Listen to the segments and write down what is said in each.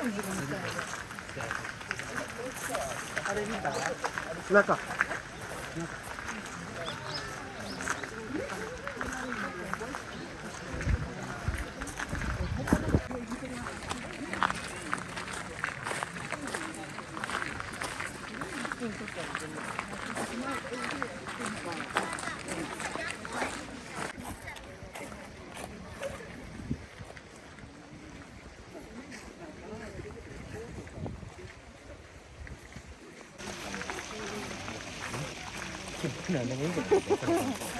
中。なんでもいいんだけ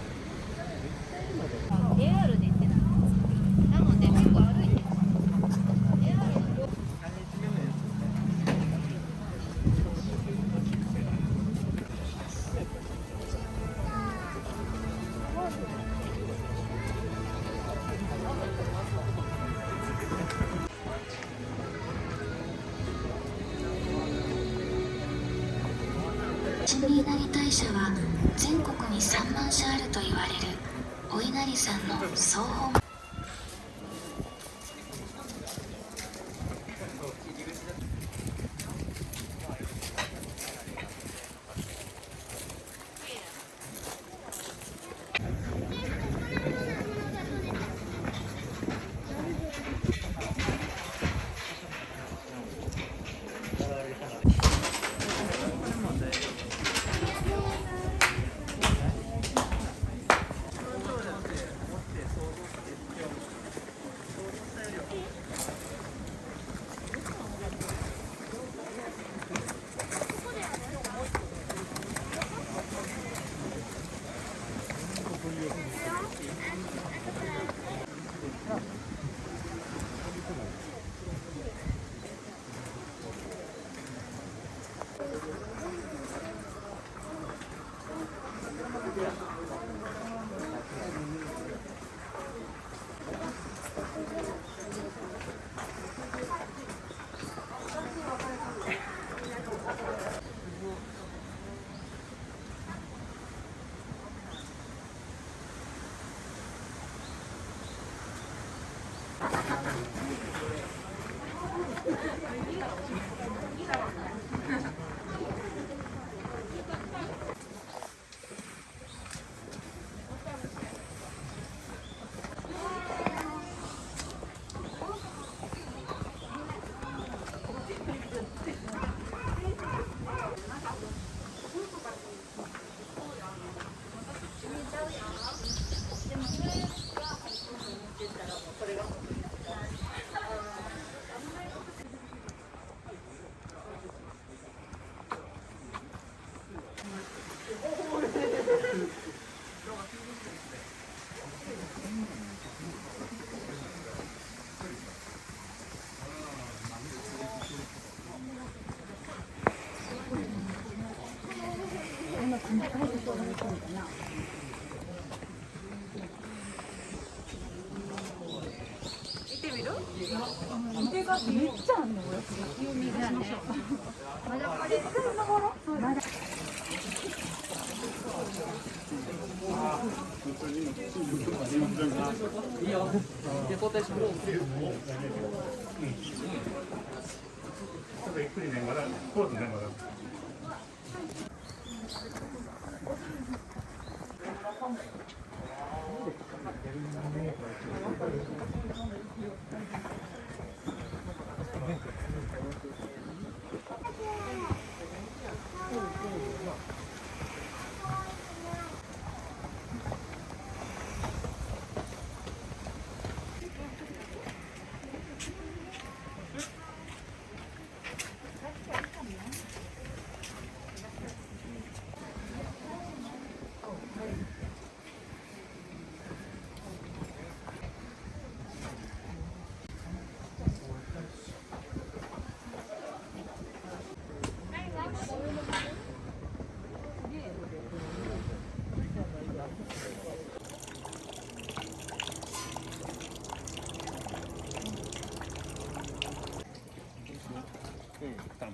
新稲荷大社は全国に3万社あると言われるお稲荷さんの総本 Thank you. ちょっとゆっくりねまだポーズねまだ嗯，大嘛。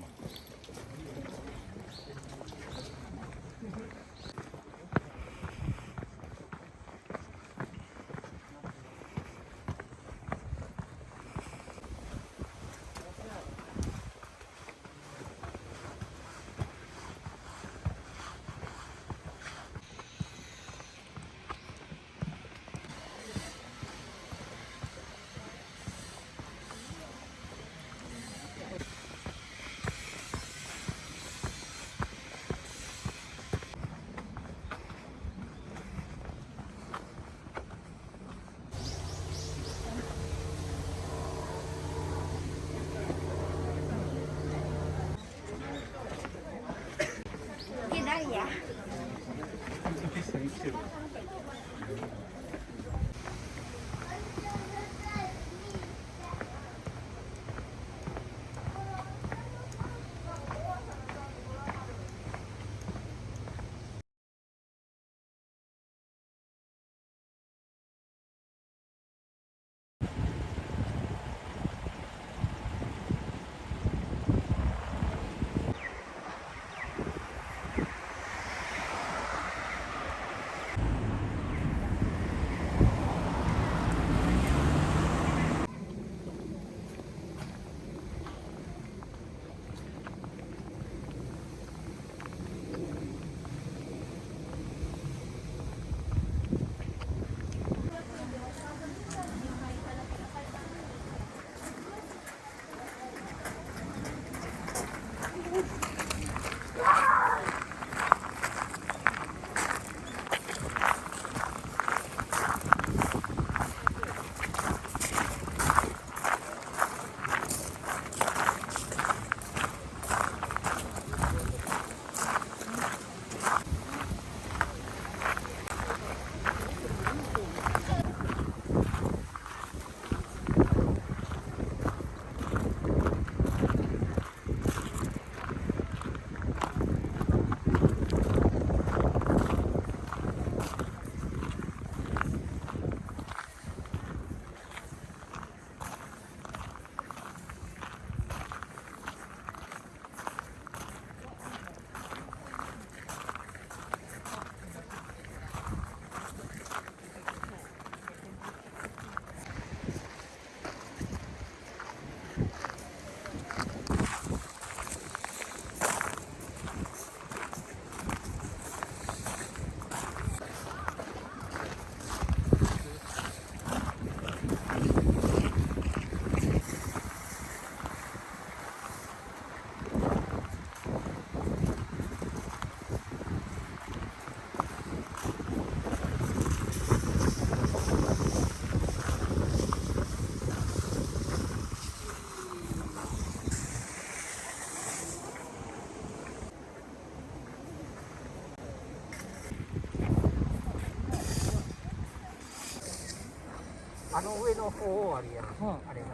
あの上の方をあれや、うん、あれが。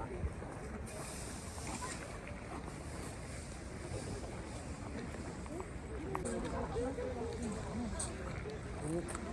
う